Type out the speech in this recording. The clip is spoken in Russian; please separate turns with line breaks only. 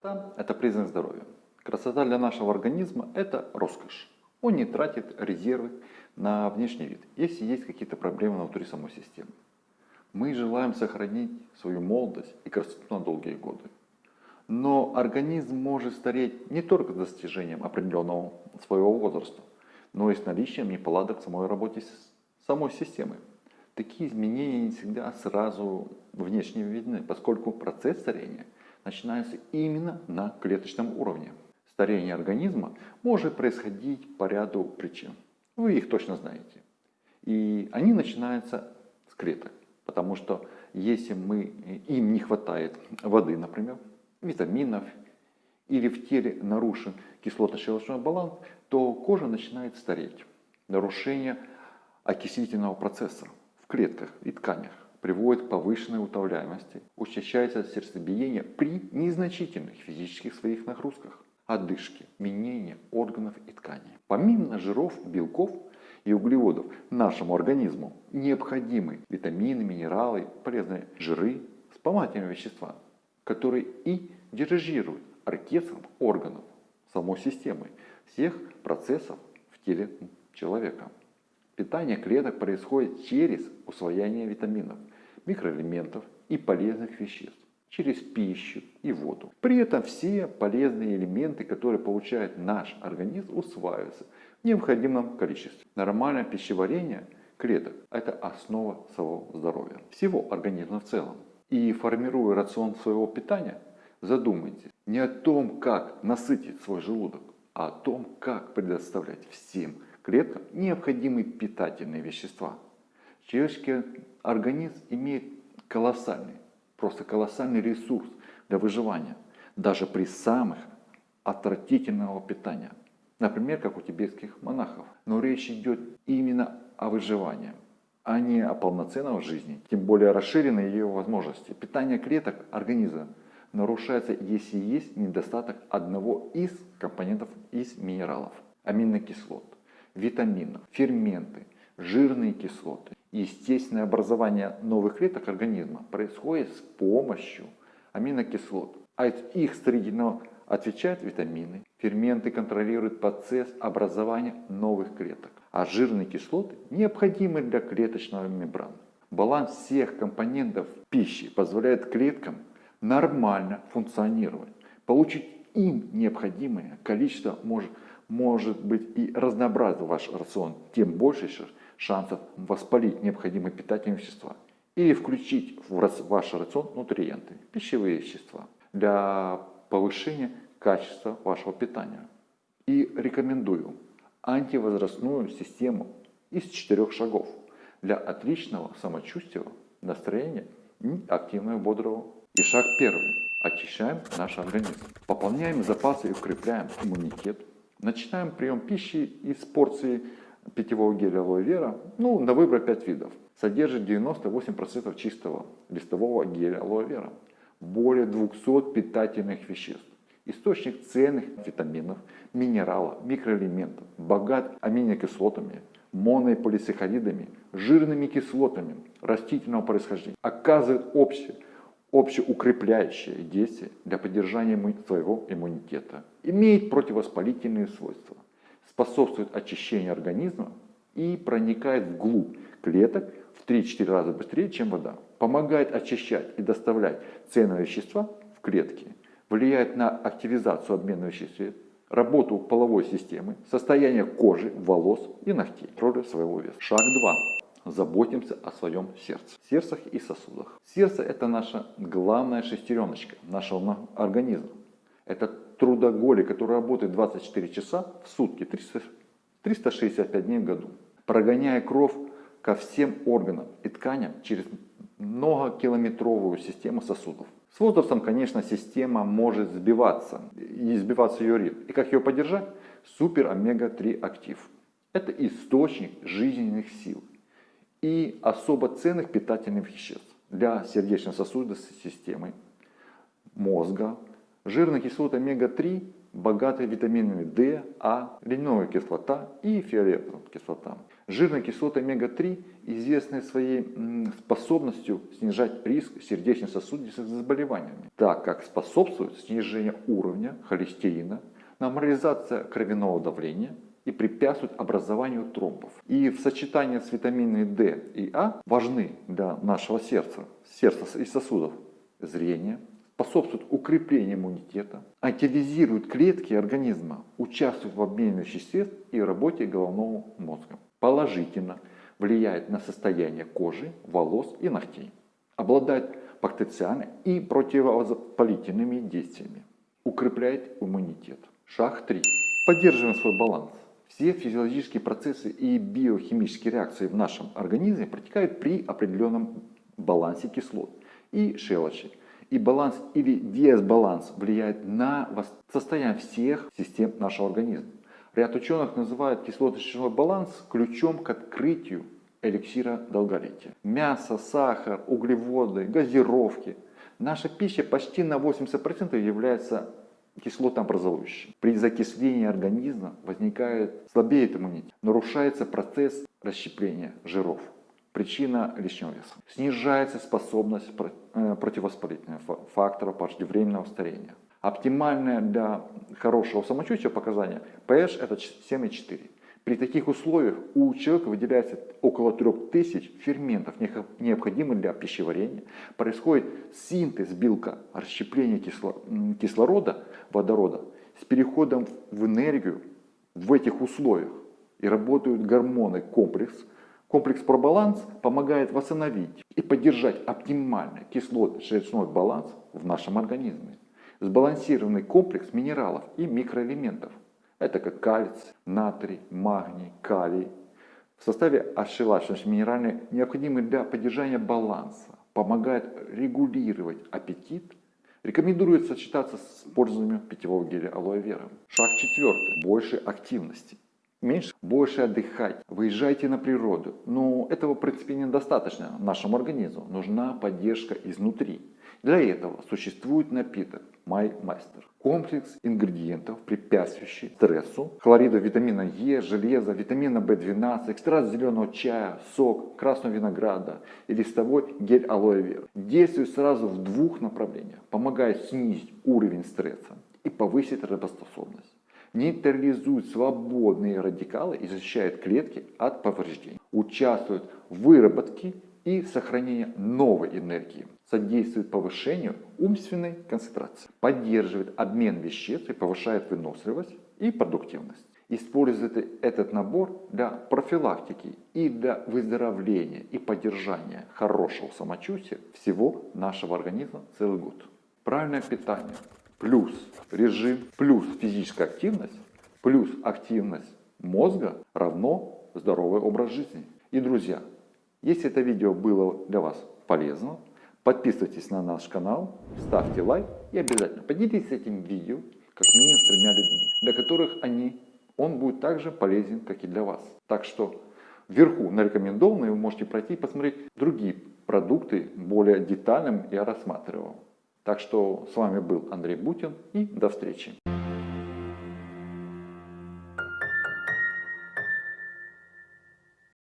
Красота – это признак здоровья. Красота для нашего организма – это роскошь. Он не тратит резервы на внешний вид, если есть какие-то проблемы внутри самой системы. Мы желаем сохранить свою молодость и красоту на долгие годы. Но организм может стареть не только с достижением определенного своего возраста, но и с наличием неполадок в самой работе самой системы. Такие изменения не всегда сразу внешне видны, поскольку процесс старения – начинается именно на клеточном уровне. Старение организма может происходить по ряду причин. Вы их точно знаете. И они начинаются с клеток. Потому что если мы, им не хватает воды, например, витаминов, или в теле нарушен кислотно-щелочной баланс, то кожа начинает стареть. Нарушение окислительного процесса в клетках и тканях приводит к повышенной утомляемости, учащается сердцебиение при незначительных физических своих нагрузках, одышке, менение органов и тканей. Помимо жиров, белков и углеводов нашему организму необходимы витамины, минералы, полезные жиры, вспомогательные вещества, которые и дирижируют оркестром органов самой системы, всех процессов в теле человека. Питание клеток происходит через усвоение витаминов, микроэлементов и полезных веществ, через пищу и воду. При этом все полезные элементы, которые получает наш организм, усваиваются в необходимом количестве. Нормальное пищеварение клеток – это основа своего здоровья, всего организма в целом. И формируя рацион своего питания, задумайтесь не о том, как насытить свой желудок, а о том, как предоставлять всем клеткам необходимые питательные вещества. Человеческий организм имеет колоссальный, просто колоссальный ресурс для выживания, даже при самых отвратительного питания. Например, как у тибетских монахов. Но речь идет именно о выживании, а не о полноценной жизни, тем более расширенной ее возможности. Питание клеток организма нарушается, если есть недостаток одного из компонентов из минералов, аминокислот витаминов, ферменты, жирные кислоты. Естественное образование новых клеток организма происходит с помощью аминокислот. А их строительного отвечают витамины. Ферменты контролируют процесс образования новых клеток. А жирные кислоты необходимы для клеточного мембраны. Баланс всех компонентов пищи позволяет клеткам нормально функционировать. Получить им необходимое количество может может быть и разнообразен ваш рацион, тем больше шансов воспалить необходимые питательные вещества или включить в ваш рацион нутриенты, пищевые вещества для повышения качества вашего питания. И рекомендую антивозрастную систему из четырех шагов для отличного самочувствия, настроения и активного бодрого. И шаг первый. Очищаем наш организм. Пополняем запасы и укрепляем иммунитет Начинаем прием пищи из порции питьевого геля алоэ вера, ну, на выбор 5 видов. Содержит 98% чистого листового геля алоэ вера. Более 200 питательных веществ. Источник ценных витаминов, минералов, микроэлементов. Богат аминокислотами, монополисахаридами, жирными кислотами растительного происхождения. Оказывает общее общеукрепляющее действие для поддержания своего иммунитета. Имеет противовоспалительные свойства. Способствует очищению организма и проникает вглубь клеток в 3-4 раза быстрее, чем вода. Помогает очищать и доставлять ценные вещества в клетки. Влияет на активизацию обмена веществ, работу половой системы, состояние кожи, волос и ногтей, роли своего веса. Шаг 2 заботимся о своем сердце, сердцах и сосудах. Сердце это наша главная шестереночка нашего организма. Это трудоголик, который работает 24 часа в сутки, 300, 365 дней в году, прогоняя кровь ко всем органам и тканям через многокилометровую систему сосудов. С возрастом, конечно, система может сбиваться, и сбиваться ее ритм. И как ее поддержать? Супер омега-3 актив. Это источник жизненных сил и особо ценных питательных веществ для сердечно-сосудистой системы, мозга, жирная кислота омега-3, богатая витаминами D, А, льняная кислота и фиолетовая кислота. Жирные кислоты омега-3 известны своей способностью снижать риск сердечно-сосудистых заболеваний, так как способствуют снижению уровня холестерина, нормализация кровяного давления и препятствуют образованию тромбов. И в сочетании с витаминами D и А важны для нашего сердца, сердца и сосудов зрения, способствуют укреплению иммунитета, активизируют клетки организма, участвуют в обмене веществ и работе головного мозга. Положительно влияет на состояние кожи, волос и ногтей. Обладает бактериальными и противовоспалительными действиями. Укрепляет иммунитет. Шаг 3. Поддерживаем свой баланс. Все физиологические процессы и биохимические реакции в нашем организме протекают при определенном балансе кислот и щелочи и баланс или дисбаланс влияет на состояние всех систем нашего организма. Ряд ученых называют кислотно-щелочной баланс ключом к открытию эликсира долголетия. Мясо, сахар, углеводы, газировки. Наша пища почти на 80% является кислотообразующей. При закислении организма возникает слабеет иммунитет, нарушается процесс расщепления жиров причина лишнего веса. Снижается способность э, противовоспалительных факторов преждевременного старения. Оптимальное для хорошего самочувствия показание pH это 7,4. При таких условиях у человека выделяется около 3000 ферментов, необходимых для пищеварения. Происходит синтез белка, расщепление кислорода, водорода с переходом в энергию в этих условиях. И работают гормоны комплекс, Комплекс пробаланс помогает восстановить и поддержать оптимальный кислотно-желчной баланс в нашем организме. Сбалансированный комплекс минералов и микроэлементов. Это как кальций, натрий, магний, калий. В составе ошелачивающих минеральных необходимы для поддержания баланса, помогает регулировать аппетит. Рекомендуется сочетаться с использованием питьевого геля алоэ вера. Шаг четвертый. Больше активности меньше, больше отдыхать, выезжайте на природу. Но этого, в принципе, недостаточно нашему организму. Нужна поддержка изнутри. Для этого существует напиток MyMaster. Комплекс ингредиентов, препятствующий стрессу, хлорида витамина Е, железа, витамина В12, экстракт зеленого чая, сок, красного винограда и листовой гель алоэ вера. Действует сразу в двух направлениях. Помогает снизить уровень стресса и повысить работоспособность нейтрализует свободные радикалы и защищает клетки от повреждений. Участвует в выработке и сохранении новой энергии. Содействует повышению умственной концентрации. Поддерживает обмен веществ и повышает выносливость и продуктивность. Использует этот набор для профилактики и для выздоровления и поддержания хорошего самочувствия всего нашего организма целый год. Правильное питание плюс режим, плюс физическая активность, плюс активность мозга равно здоровый образ жизни. И, друзья, если это видео было для вас полезно, подписывайтесь на наш канал, ставьте лайк и обязательно поделитесь этим видео как минимум с тремя людьми, для которых они, он будет также полезен, как и для вас. Так что вверху на рекомендованные вы можете пройти и посмотреть другие продукты более детально я рассматривал. Так что с вами был Андрей Бутин и до встречи.